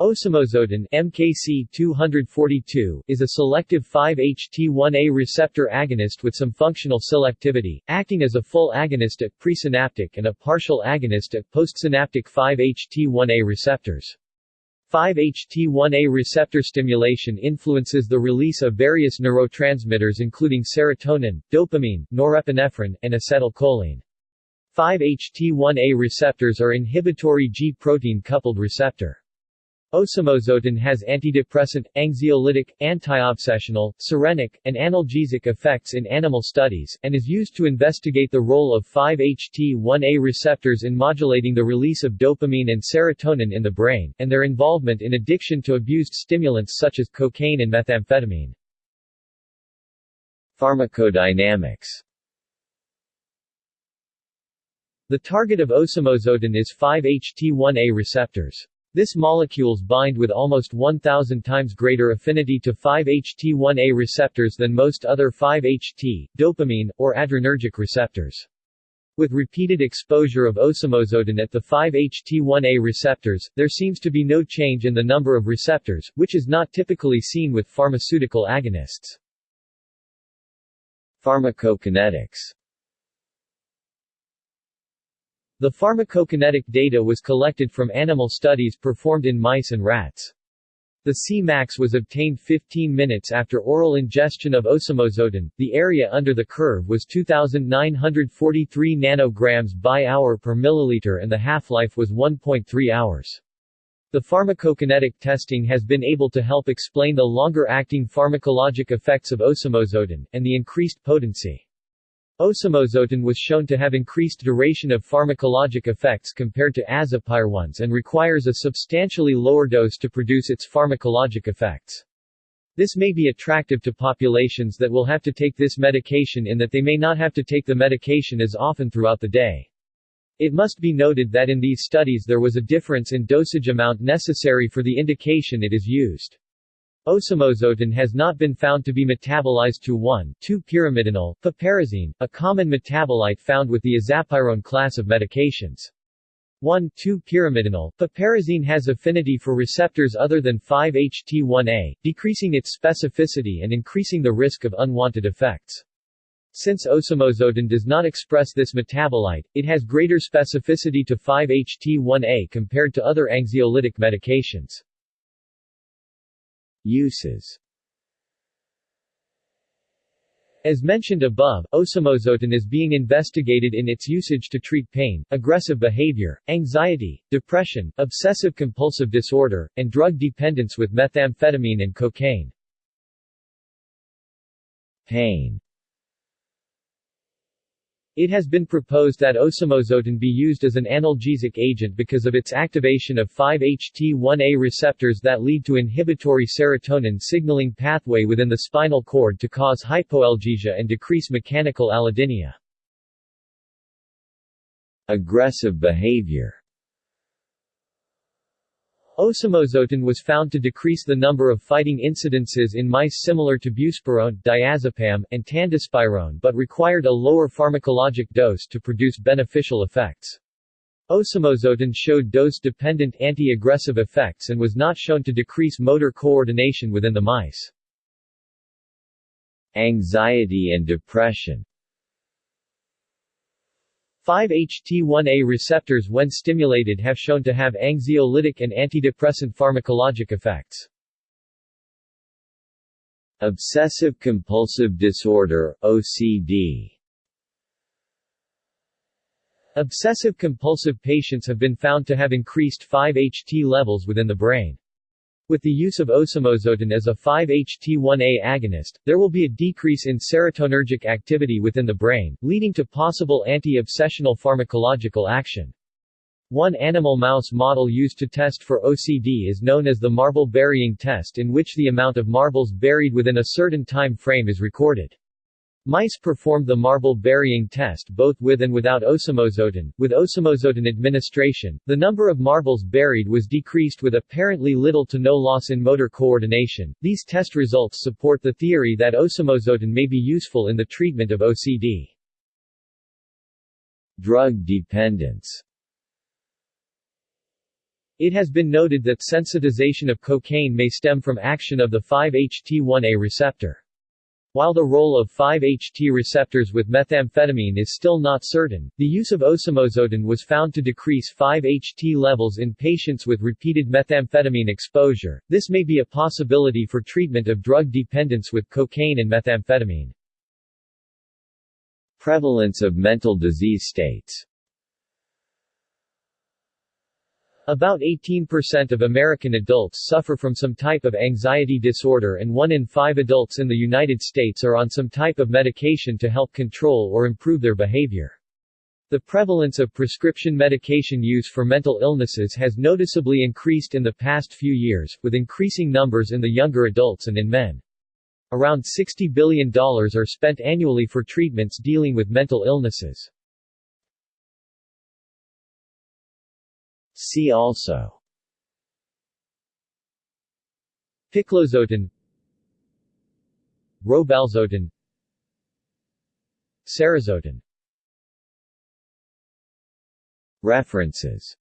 Osemozotan MKC-242 is a selective 5-HT1A receptor agonist with some functional selectivity, acting as a full agonist at presynaptic and a partial agonist at postsynaptic 5-HT1A receptors. 5-HT1A receptor stimulation influences the release of various neurotransmitters including serotonin, dopamine, norepinephrine, and acetylcholine. 5-HT1A receptors are inhibitory G-protein coupled receptor. Osemozotan has antidepressant, anxiolytic, antiobsessional, serenic, and analgesic effects in animal studies, and is used to investigate the role of 5-HT1A receptors in modulating the release of dopamine and serotonin in the brain, and their involvement in addiction to abused stimulants such as cocaine and methamphetamine. Pharmacodynamics The target of osemozotan is 5-HT1A receptors. This molecules bind with almost 1000 times greater affinity to 5-HT1A receptors than most other 5-HT, dopamine, or adrenergic receptors. With repeated exposure of osemozotan at the 5-HT1A receptors, there seems to be no change in the number of receptors, which is not typically seen with pharmaceutical agonists. Pharmacokinetics the pharmacokinetic data was collected from animal studies performed in mice and rats. The Cmax was obtained 15 minutes after oral ingestion of osemozotan. The area under the curve was 2943 nanograms by hour per milliliter and the half-life was 1.3 hours. The pharmacokinetic testing has been able to help explain the longer-acting pharmacologic effects of osemozotan, and the increased potency. Osemozotan was shown to have increased duration of pharmacologic effects compared to azapirones and requires a substantially lower dose to produce its pharmacologic effects. This may be attractive to populations that will have to take this medication in that they may not have to take the medication as often throughout the day. It must be noted that in these studies there was a difference in dosage amount necessary for the indication it is used. Osemozotan has not been found to be metabolized to 1,2-pyrimidinol, piperazine, a common metabolite found with the azapirone class of medications. 1,2-pyrimidinol, piperazine has affinity for receptors other than 5-HT1A, decreasing its specificity and increasing the risk of unwanted effects. Since osemozotan does not express this metabolite, it has greater specificity to 5-HT1A compared to other anxiolytic medications. Uses as mentioned above, osemozotan is being investigated in its usage to treat pain, aggressive behavior, anxiety, depression, obsessive-compulsive disorder, and drug dependence with methamphetamine and cocaine. Pain it has been proposed that osemozotan be used as an analgesic agent because of its activation of 5-HT1A receptors that lead to inhibitory serotonin signaling pathway within the spinal cord to cause hypoalgesia and decrease mechanical allodynia. Aggressive behavior Osemozotan was found to decrease the number of fighting incidences in mice similar to buspirone, diazepam, and tandospirone but required a lower pharmacologic dose to produce beneficial effects. Osemozotan showed dose-dependent anti-aggressive effects and was not shown to decrease motor coordination within the mice. Anxiety and depression 5-HT1A receptors when stimulated have shown to have anxiolytic and antidepressant pharmacologic effects. Obsessive-compulsive disorder OCD Obsessive-compulsive patients have been found to have increased 5-HT levels within the brain. With the use of osemozotan as a 5-HT1A agonist, there will be a decrease in serotonergic activity within the brain, leading to possible anti-obsessional pharmacological action. One animal mouse model used to test for OCD is known as the marble burying test in which the amount of marbles buried within a certain time frame is recorded. Mice performed the marble burying test both with and without osemozotan. With osemozotan administration, the number of marbles buried was decreased with apparently little to no loss in motor coordination. These test results support the theory that osemozotan may be useful in the treatment of OCD. Drug dependence It has been noted that sensitization of cocaine may stem from action of the 5-HT1A receptor. While the role of 5-HT receptors with methamphetamine is still not certain, the use of osemozotan was found to decrease 5-HT levels in patients with repeated methamphetamine exposure. This may be a possibility for treatment of drug dependence with cocaine and methamphetamine. Prevalence of mental disease states About 18% of American adults suffer from some type of anxiety disorder and 1 in 5 adults in the United States are on some type of medication to help control or improve their behavior. The prevalence of prescription medication use for mental illnesses has noticeably increased in the past few years, with increasing numbers in the younger adults and in men. Around $60 billion are spent annually for treatments dealing with mental illnesses. See also. Piclozotan Robalzotan Sarizotan References